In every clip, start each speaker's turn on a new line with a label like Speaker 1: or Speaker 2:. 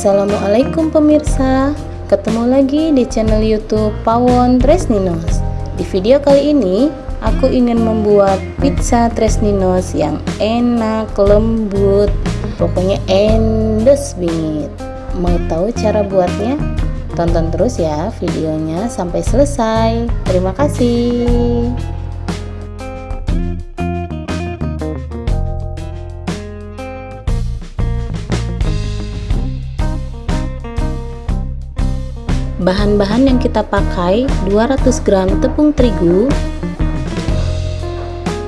Speaker 1: Assalamualaikum pemirsa. Ketemu lagi di channel youtube Pawon Tresninos. Di video kali ini Aku ingin membuat pizza Tresninos yang enak, lembut Pokoknya endes bingit. Mau tahu cara buatnya? Tonton terus ya videonya sampai selesai. Terima kasih Bahan-bahan yang kita pakai 200 gram tepung terigu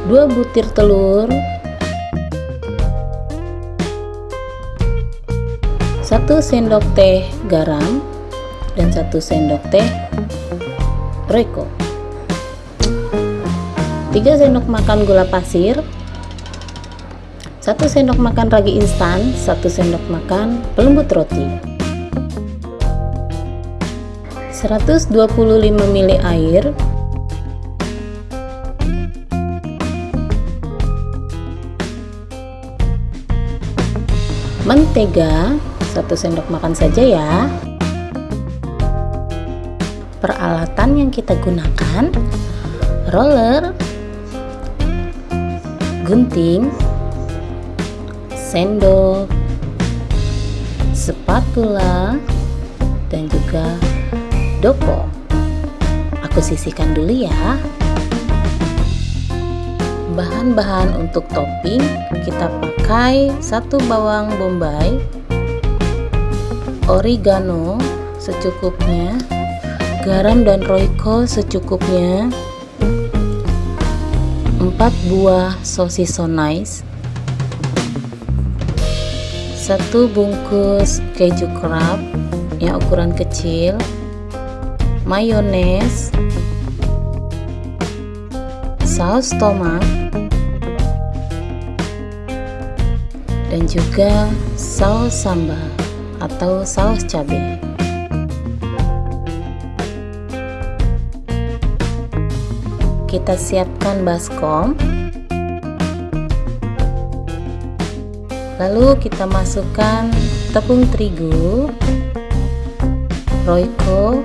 Speaker 1: 2 butir telur 1 sendok teh garam dan 1 sendok teh reko 3 sendok makan gula pasir 1 sendok makan ragi instan 1 sendok makan pelembut roti 125 ml air. Mentega 1 sendok makan saja ya. Peralatan yang kita gunakan roller gunting sendok spatula dan juga dopo. Aku sisihkan dulu ya. Bahan-bahan untuk topping kita pakai satu bawang bombay oregano secukupnya garam dan royco secukupnya 4 buah sosis so nice satu bungkus keju crab yang ukuran kecil mayones, saus tomat, dan juga saus sambal atau saus cabai. Kita siapkan baskom. Lalu kita masukkan tepung terigu, royco,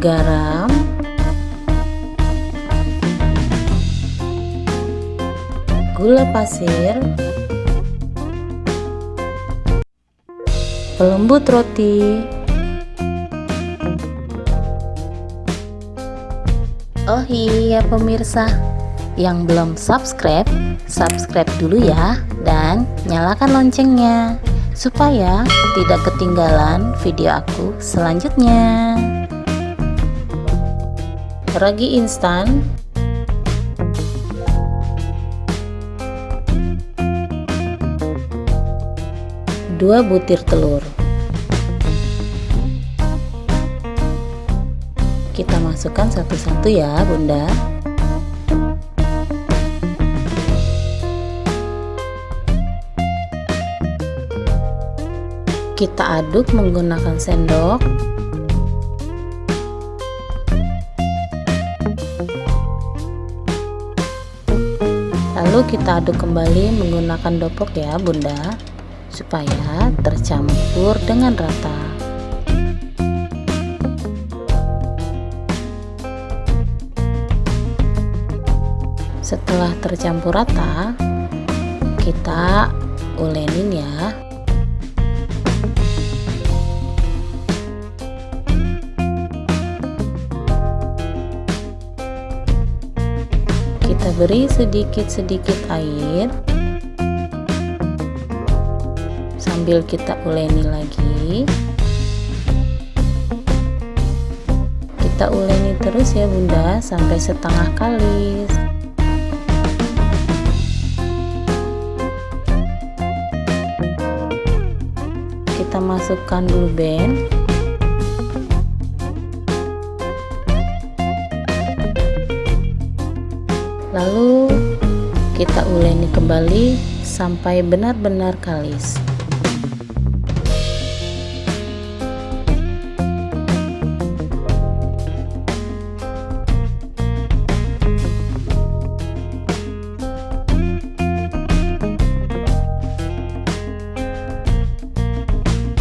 Speaker 1: garam. Gula pasir. Pelembut roti. Oh iya pemirsa. Yang belum subscribe subscribe dulu ya. Dan nyalakan loncengnya supaya tidak ketinggalan video aku selanjutnya ragi instan. Dua butir telur. Kita masukkan satu-satu ya bunda. Kita aduk menggunakan sendok kita aduk kembali menggunakan dopok ya bunda. Supaya tercampur dengan rata. Setelah tercampur rata kita ulenin ya kita beri sedikit-sedikit air. Sambil kita uleni lagi. Kita uleni terus ya bunda sampai setengah kali kita masukkan blue band lalu kita uleni kembali sampai benar-benar kalis.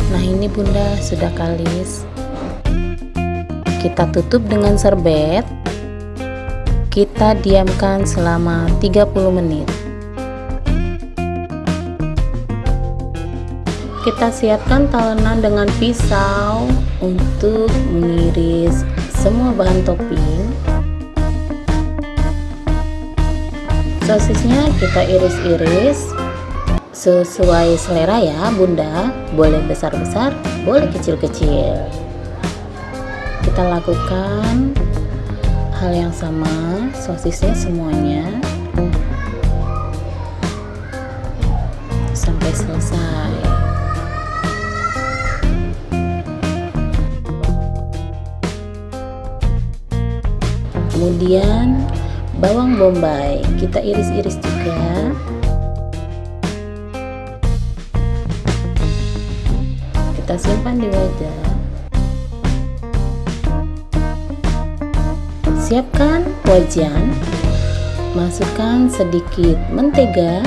Speaker 1: Nah ini bunda sudah kalis. Kita tutup dengan serbet kita diamkan selama 30 menit. Kita siapkan talenan dengan pisau untuk mengiris semua bahan topping. Sosisnya kita iris-iris sesuai selera ya bunda. Boleh besar-besar boleh kecil-kecil. Kita lakukan hal yang sama sosisnya semuanya. Sampai selesai. Kemudian bawang bombay. Kita iris-iris juga. Kita simpan di wadah siapkan wajan. Masukkan sedikit mentega.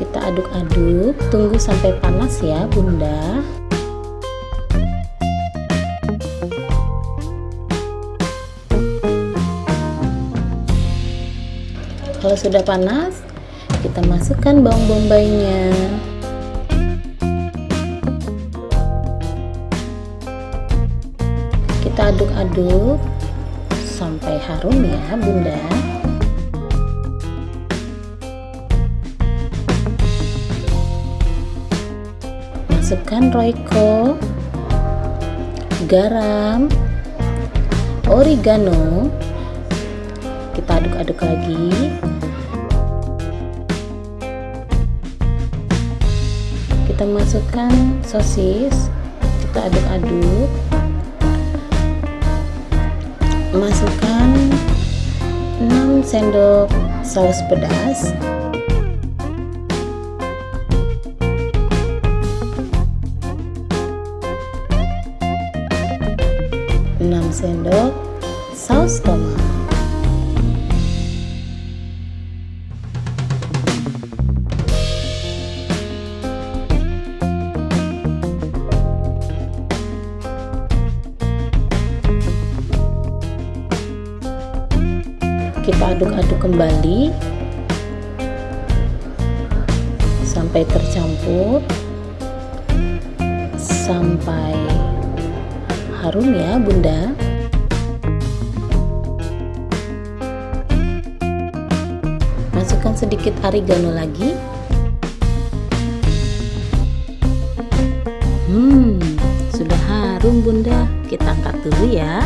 Speaker 1: Kita aduk-aduk. Tunggu sampai panas ya bunda. Kalau sudah panas kita masukkan bawang bombaynya kita aduk-aduk sampai harum ya bunda. Masukkan roiko garam oregano. Kita aduk-aduk lagi. Kita masukkan sosis kita aduk-aduk masukkan 6 sendok saus pedas. Enam sendok saus tomat kita aduk-aduk kembali. Sampai tercampur. Sampai harum ya bunda. Masukkan sedikit oregano lagi. Hmm sudah harum bunda. Kita angkat dulu ya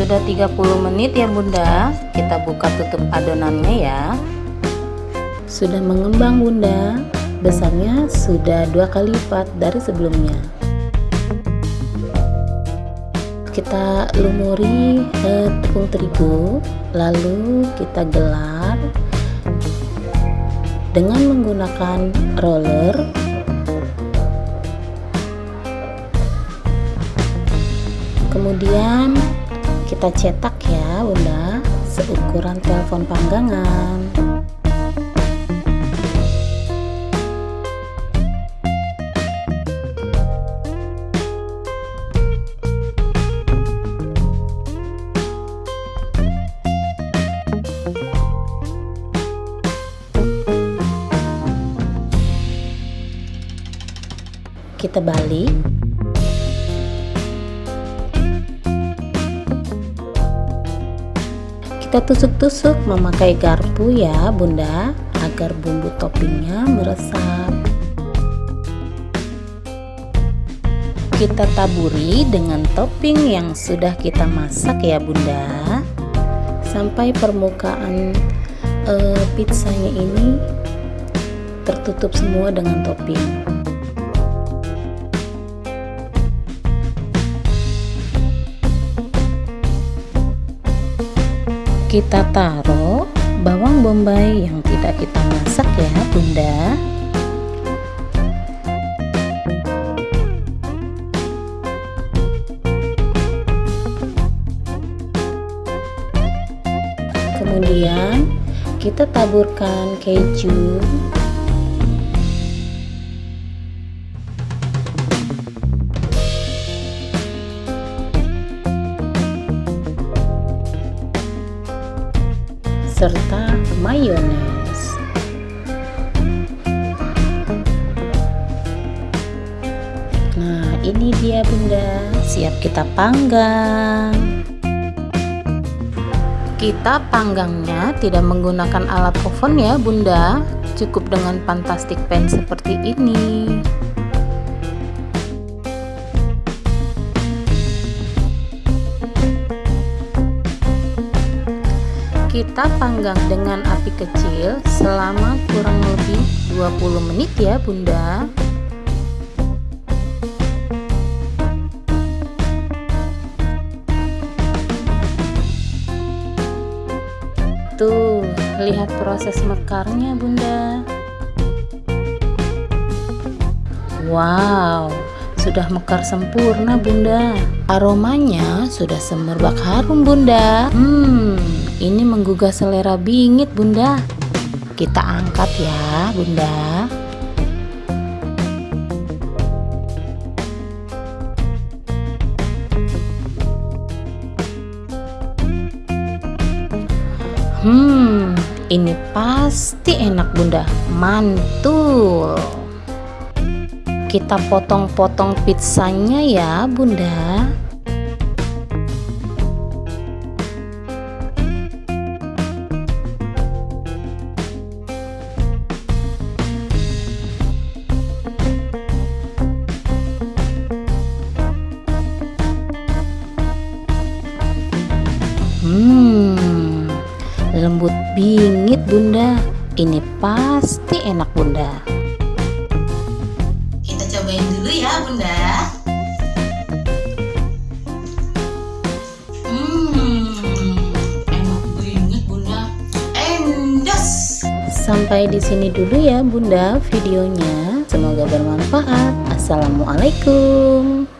Speaker 1: sudah 30 menit ya bunda. Kita buka tutup adonannya ya. Sudah mengembang bunda. Besarnya sudah dua kali lipat dari sebelumnya. Kita lumuri eh, tepung terigu lalu kita gelar dengan menggunakan roller. Kemudian kita cetak ya bunda. Seukuran telepon panggangan. Kita balik kita tusuk-tusuk memakai garpu ya bunda agar bumbu toppingnya meresap. Kita taburi dengan topping yang sudah kita masak ya bunda. Sampai permukaan uh, pizzanya ini tertutup semua dengan topping kita taruh bawang bombay yang tidak kita masak ya bunda. Kemudian kita taburkan keju kita panggang. Kita panggangnya tidak menggunakan alat oven ya Bunda, cukup dengan fantastic pan seperti ini. Kita panggang dengan api kecil selama kurang lebih 20 menit ya Bunda. Tuh, lihat proses mekarnya bunda. Wow, sudah mekar sempurna bunda. Aromanya sudah semerbak harum bunda. Hmm, ini menggugah selera bingit bunda. Kita angkat ya bunda Hmm, ini pasti enak bunda, mantul. Kita potong-potong pizzanya ya bunda. Bingit bunda. Ini pasti enak bunda. Kita cobain dulu ya bunda. Hmm enak bunda. Endas sampai di sini dulu ya bunda videonya. Semoga bermanfaat. Assalamualaikum